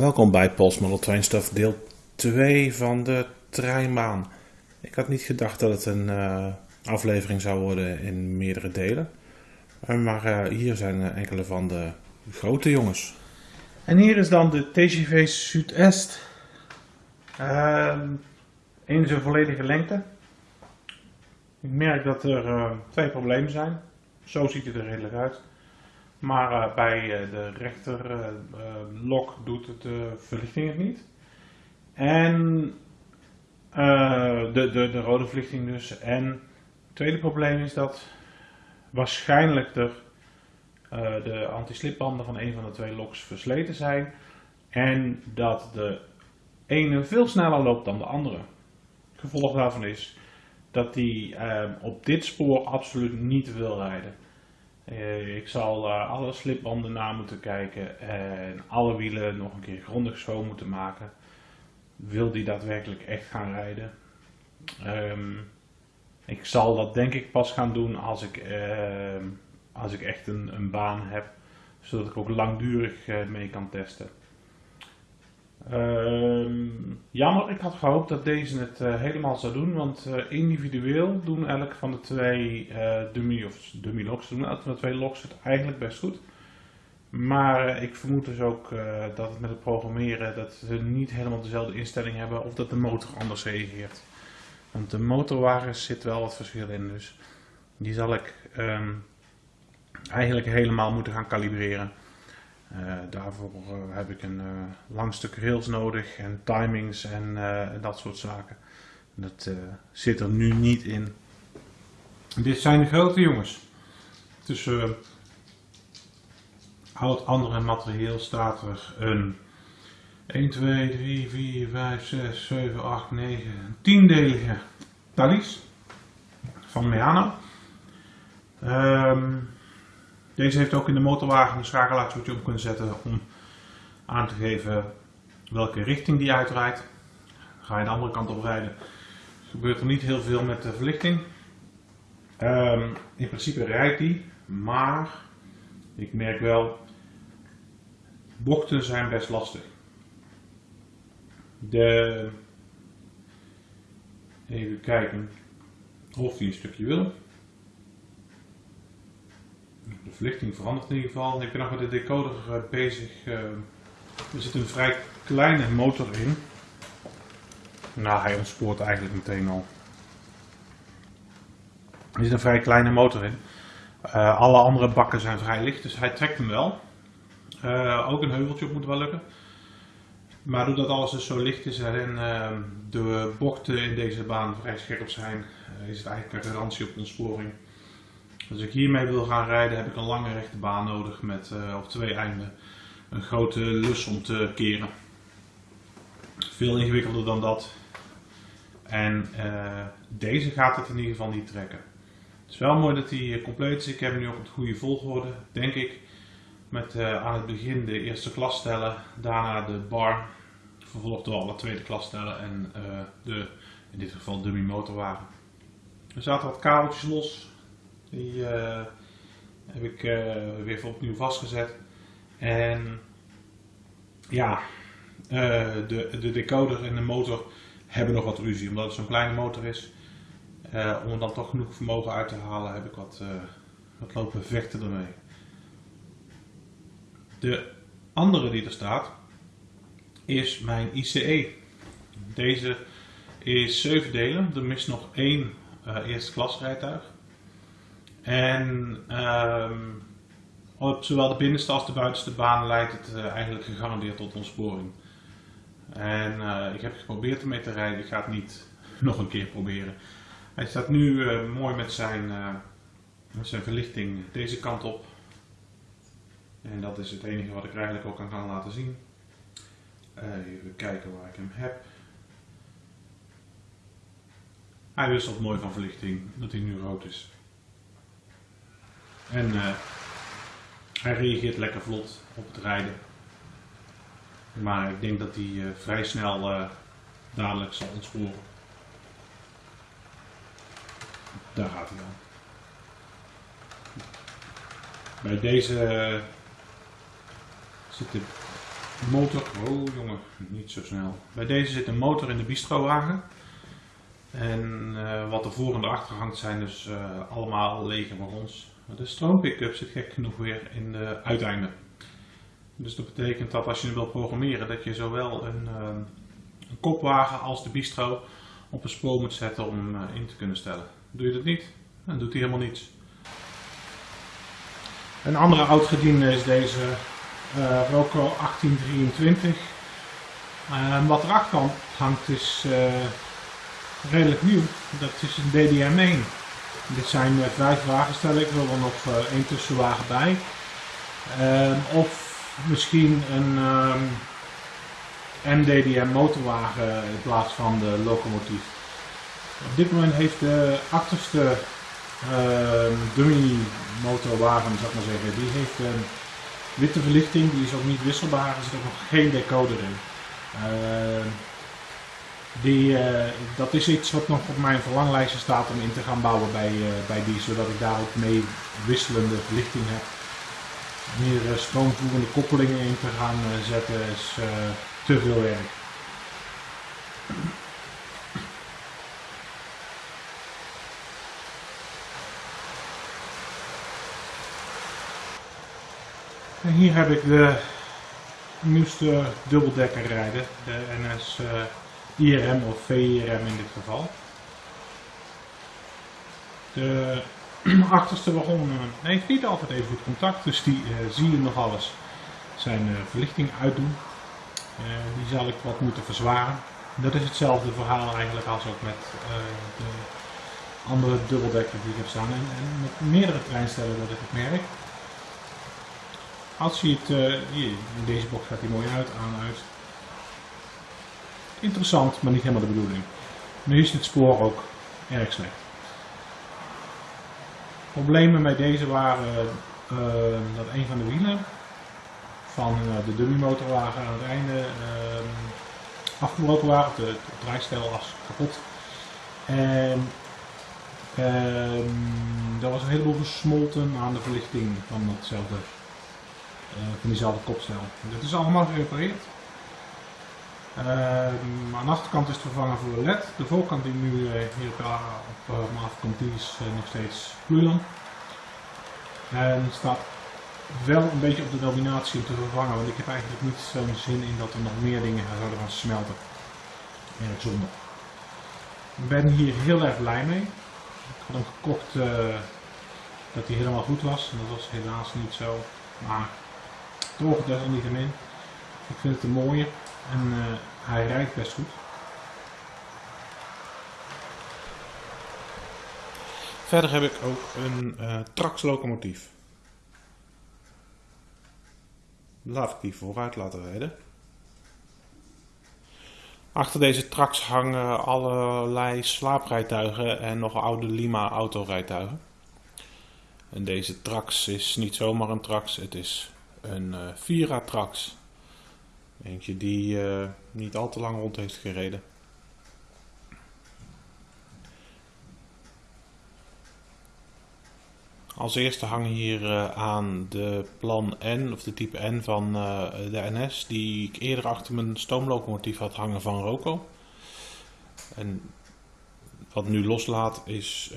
Welkom bij Pols Model Train Stuff deel 2 van de treinbaan. Ik had niet gedacht dat het een uh, aflevering zou worden in meerdere delen. Uh, maar uh, hier zijn enkele van de grote jongens. En hier is dan de TGV Zuidest. in zijn volledige lengte. Ik merk dat er twee problemen zijn. Zo ziet het er redelijk uit. Maar uh, bij uh, de rechterlok uh, doet het de verlichting het niet. En de, de, de rode verlichting dus. En het tweede probleem is dat waarschijnlijk er, de anti-slipbanden van een van de twee loks versleten zijn. En dat de ene veel sneller loopt dan de andere. Gevolg daarvan is dat die op dit spoor absoluut niet wil rijden. Uh, ik zal uh, alle slipbanden na moeten kijken en alle wielen nog een keer grondig schoon moeten maken. Wil die daadwerkelijk echt gaan rijden? Um, ik zal dat denk ik pas gaan doen als ik, uh, als ik echt een, een, baan heb, zodat ik ook langdurig eh, mee kan testen. Um, jammer, ik had gehoopt dat deze het uh, helemaal zou doen, want uh, individueel doen elk van de twee uh, dummy of dummy locks, elk van de twee locks het eigenlijk best goed. Maar ik vermoed dus ook dat het met het programmeren dat ze niet helemaal dezelfde instelling hebben of dat de motor anders reageert. Want de motorwagens zit wel wat verschil in, dus die zal ik um, eigenlijk helemaal moeten gaan kalibreren. Uh, daarvoor uh, heb ik een uh, lang stuk rails nodig en timings en dat soort zaken. Dat zit er nu niet in. Dit zijn de grote jongens. Tussen oud andere materieel staat er een 1, 2, 3, 4, 5, 6, 7, 8, 9, tiendelige Thalys van Meano. Um, deze heeft ook in de motorwagen een schakelaartje op kunnen zetten om aan te geven welke richting die uitrijdt. Ga je de andere kant op rijden, gebeurt er niet heel veel met de verlichting. Um, in principe rijdt die, maar ik merk wel, bochten zijn best lastig. De, even kijken of hij een stukje wil. De verlichting verandert in ieder geval. Ik ben nog met de decoder bezig. Uh, er zit een vrij kleine motor in. Nou, hij ontspoort eigenlijk meteen al. Er zit een vrij kleine motor in. Uh, alle andere bakken zijn vrij licht, dus hij trekt hem wel. ook een heuveltje op moet wel lukken. Maar doordat alles dus zo licht is en de bochten in deze baan vrij scherp zijn, is het eigenlijk een garantie op ontsporing. Als ik hiermee wil gaan rijden heb ik een lange rechte baan nodig met uh, op twee einden een grote lus om te keren. Veel ingewikkelder dan dat. En uh, deze gaat het in ieder geval niet trekken. Het is wel mooi dat hij compleet is. Ik heb hem nu op de goede volgorde, denk ik. Met aan het begin de eerste klas stellen, daarna de bar, vervolgd door alle tweede klas stellen en de, in dit geval dummy motorwagen. Er zaten wat kabeltjes los, die uh, heb ik uh, weer opnieuw vastgezet. En ja, uh, de, de decoder en de motor hebben nog wat ruzie. Omdat het zo'n kleine motor is. om er dan toch genoeg vermogen uit te halen heb ik wat, wat lopen vechten ermee. De andere die er staat is mijn ICE. Deze is 7 delen. Er mist nog één eerste klas rijtuig. En um, op zowel de binnenste als de buitenste baan leidt het uh, eigenlijk gegarandeerd tot ontsporing. En uh, ik heb geprobeerd ermee te rijden, ik ga het niet nog een keer proberen. Hij staat nu uh, mooi met zijn, met zijn verlichting deze kant op. En dat is het enige wat ik eigenlijk ook kan laten zien. even kijken waar ik hem heb. Hij wisselt mooi van verlichting, dat hij nu rood is. En uh, hij reageert lekker vlot op het rijden. Maar ik denk dat hij uh, vrij snel uh, dadelijk zal ontsporen. Daar gaat hij dan. Bij deze zit de motor. Oh jongen, niet zo snel. Bij deze zit een motor in de bistrowagen. En wat er voor en achter hangt zijn dus allemaal lege wagons. De stroompickup zit gek genoeg weer in de uiteinden. Dus dat betekent dat als je wilt programmeren, dat je zowel een, uh, een kopwagen als de bistro op een spoor moet zetten om hem in te kunnen stellen. Doe je dat niet, dan doet hij helemaal niets. Een andere oud-gediende is deze uh, Roco 1823. Uh, wat erachter hangt is redelijk nieuw. Dat is een DDM1. Dit zijn uh, vijf wagenstellen. Ik wil er nog één tussenwagen bij. Ehm, of misschien een MDDM motorwagen in plaats van de locomotief. Op dit moment heeft de achterste uh, dummy motorwagen, ik maar zeggen, die heeft een witte verlichting, die is ook niet wisselbaar, er zit ook nog geen decoder in. Die, uh, dat is iets wat nog op mijn verlanglijstje staat om in te gaan bouwen bij, uh, bij die, zodat ik daar ook mee wisselende verlichting heb. Hier stroomvoerende koppelingen in te gaan zetten is te veel werk. En hier heb ik de nieuwste dubbeldekker rijden, de NS IRM of VIRM in dit geval. De achterste wagon uh, heeft niet altijd even goed contact, dus die uh, zie je nog alles zijn verlichting uitdoen. die zal ik wat moeten verzwaren. Dat is hetzelfde verhaal eigenlijk als ook met de andere dubbeldekker die ik heb staan en, met meerdere treinstellen dat ik het merk. Als je het, uh, hier, in deze box gaat hij mooi uit, aan, uit. Interessant, maar niet helemaal de bedoeling. Nu is het spoor ook erg slecht. Problemen met deze waren uh, dat een van de wielen van uh, de dummymotorwagen aan het einde afgebroken waren, de, de draaistel was kapot. En er was een heleboel gesmolten aan de verlichting van hetzelfde uh, van diezelfde kopstel. Dit is allemaal gerepareerd. Uh, aan de achterkant is het vervangen voor LED. De voorkant die nu uh, hier op, uh, me afkomt, die is nog steeds gloeilamp. En staat wel een beetje op de dominatie om te vervangen, want ik heb eigenlijk niet zo'n zin in dat er nog meer dingen zouden gaan smelten. Erg zonde. Ik ben hier heel erg blij mee. Ik had hem gekocht dat hij helemaal goed was en dat was helaas niet zo. Maar toch desalniettemin. Ik vind het een mooie en uh, hij rijdt best goed. Verder heb ik ook een uh, Trax locomotief. Laat ik die vooruit laten rijden. Achter deze Trax hangen allerlei slaaprijtuigen en nog oude Lima autorijtuigen. En deze Trax is niet zomaar een Trax, het is een uh, Vira-Trax. Eentje die uh, niet al te lang rond heeft gereden. Als eerste hangen hier uh, aan de plan N, of de type N van uh, de NS, die ik eerder achter mijn stoomlocomotief had hangen van Roco. En wat nu loslaat is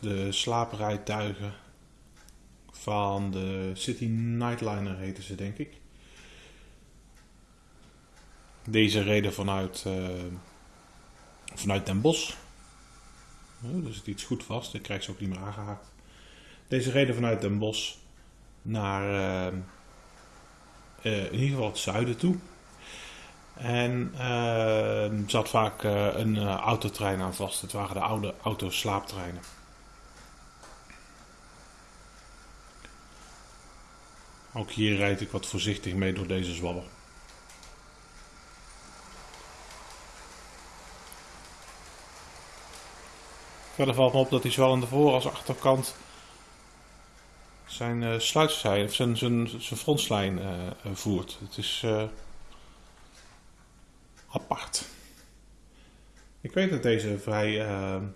de slaaprijtuigen van de City Nightliner heten ze denk ik. Deze reden vanuit, uh, vanuit Den Bosch. Dus het iets goed vast, ik krijg ze ook niet meer aangehaakt. Deze reden vanuit Den Bosch naar uh, uh, in ieder geval het zuiden toe. En zat vaak een autotrein aan vast. Het waren de oude autoslaaptreinen. Ook hier rijd ik wat voorzichtig mee door deze zwabber. Verder valt op dat hij zowel aan de voor- als achterkant zijn uh, of zijn, zijn, zijn frontslijn uh, voert. Het is apart. Ik weet dat deze vrij, een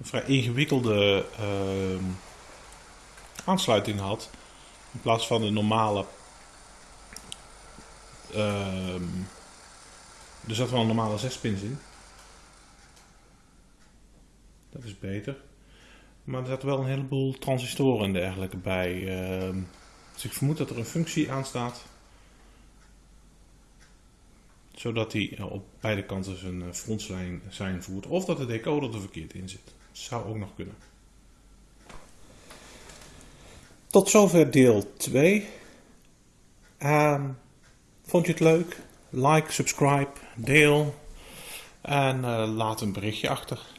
vrij ingewikkelde aansluiting had. In plaats van de normale ehm, er zat wel een normale 6 pins in. Dat is beter. Maar er zat wel een heleboel transistoren en dergelijke bij. ehm, dus ik vermoed dat er een functie aan staat. Zodat hij eh, op beide kanten zijn eh, frontslijn zijn voert. Of dat de decoder er verkeerd in zit. Zou ook nog kunnen. Tot zover deel 2. Ehm, vond je het leuk? Like, subscribe, deel. En eh, laat een berichtje achter.